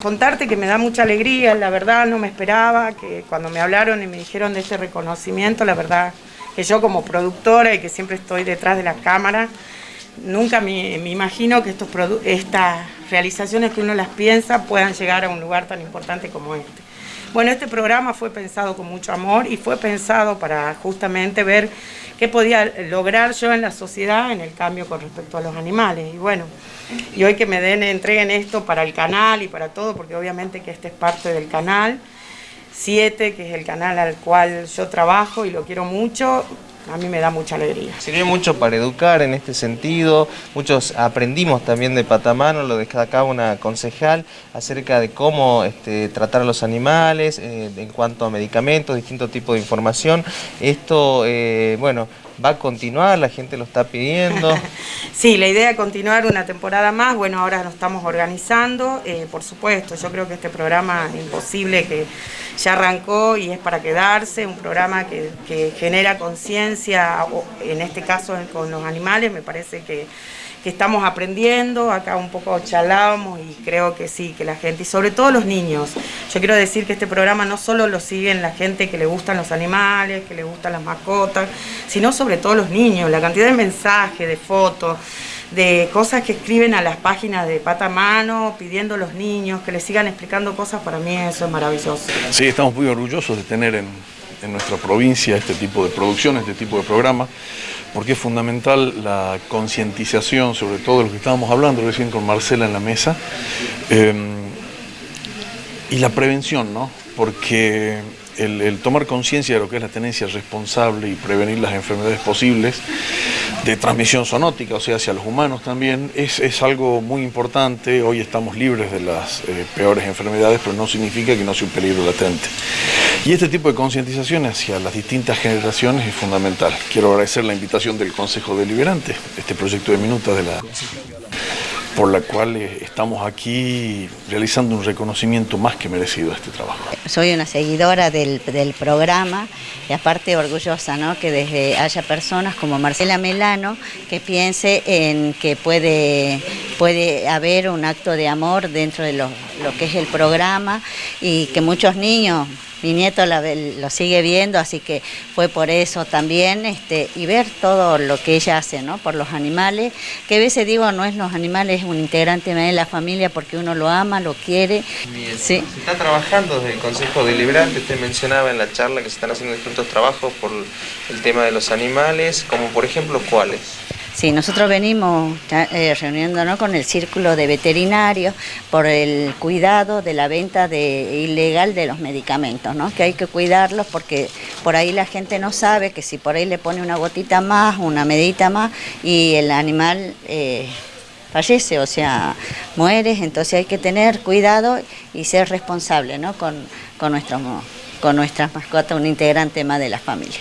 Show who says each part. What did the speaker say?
Speaker 1: Contarte que me da mucha alegría, la verdad no me esperaba, que cuando me hablaron y me dijeron de este reconocimiento, la verdad que yo como productora y que siempre estoy detrás de la cámara, nunca me, imagino que estos estas realizaciones que uno las piensa puedan llegar a un lugar tan importante como este. Bueno, este programa fue pensado con mucho amor y fue pensado para justamente ver qué podía lograr yo en la sociedad en el cambio con respecto a los animales. Y bueno, y hoy que me den, entreguen esto para el canal y para todo, porque obviamente que este es parte del canal. 7, que es el canal al cual yo trabajo y lo quiero mucho, a mí me da mucha alegría.
Speaker 2: Sirvió mucho para educar en este sentido, muchos aprendimos también de patamano, lo destacaba una concejal, acerca de cómo este, tratar a los animales, eh, en cuanto a medicamentos, distintos tipos de información. Esto, eh, bueno, va a continuar, la gente lo está pidiendo.
Speaker 1: sí, la idea es continuar una temporada más, bueno, ahora lo estamos organizando, eh, por supuesto, yo creo que este programa es imposible que ya arrancó y es para quedarse, un programa que, que genera conciencia, en este caso con los animales, me parece que que estamos aprendiendo, acá un poco charlamos y creo que sí, que la gente, y sobre todo los niños, yo quiero decir que este programa no solo lo siguen la gente que le gustan los animales, que le gustan las mascotas, sino sobre todo los niños, la cantidad de mensajes, de fotos, de cosas que escriben a las páginas de pata mano, pidiendo a los niños que les sigan explicando cosas, para mí eso es maravilloso.
Speaker 3: Sí, estamos muy orgullosos de tener en, nuestra provincia este tipo de producción, este tipo de programa, porque es fundamental la concientización, sobre todo de lo que estábamos hablando recién con Marcela en la mesa, eh, y la prevención, ¿no? Porque el, tomar conciencia de lo que es la tenencia responsable y prevenir las enfermedades posibles de transmisión zoonótica, o sea, hacia los humanos también, es, algo muy importante. Hoy estamos libres de las eh, peores enfermedades, pero no significa que no sea un peligro latente. Y este tipo de concientización hacia las distintas generaciones es fundamental. Quiero agradecer la invitación del Consejo Deliberante, este proyecto de minutas de la por la cual eh, estamos aquí realizando un reconocimiento más que merecido a este trabajo.
Speaker 4: Soy una seguidora del, programa y aparte orgullosa ¿no? que desde haya personas como Marcela Melano que piense en que puede, puede haber un acto de amor dentro de lo, lo que es el programa y que muchos niños mi nieto lo sigue viendo, así que fue por eso también, este, y ver todo lo que ella hace, ¿no? Por los animales, que a veces digo, no es los animales, es un integrante de la familia porque uno lo ama, lo quiere.
Speaker 2: Sí. Se está trabajando desde el Consejo Deliberante, usted mencionaba en la charla que se están haciendo distintos trabajos por el tema de los animales, como por ejemplo, ¿cuáles?
Speaker 4: Sí, nosotros venimos eh, reuniéndonos con el círculo de veterinarios por el cuidado de la venta de, ilegal de los medicamentos, ¿no? que hay que cuidarlos porque por ahí la gente no sabe que si por ahí le pone una gotita más, una medita más y el animal eh, fallece, o sea, muere, entonces hay que tener cuidado y ser responsable ¿no? con, con, nuestro, con nuestras mascotas, un integrante más de la familia.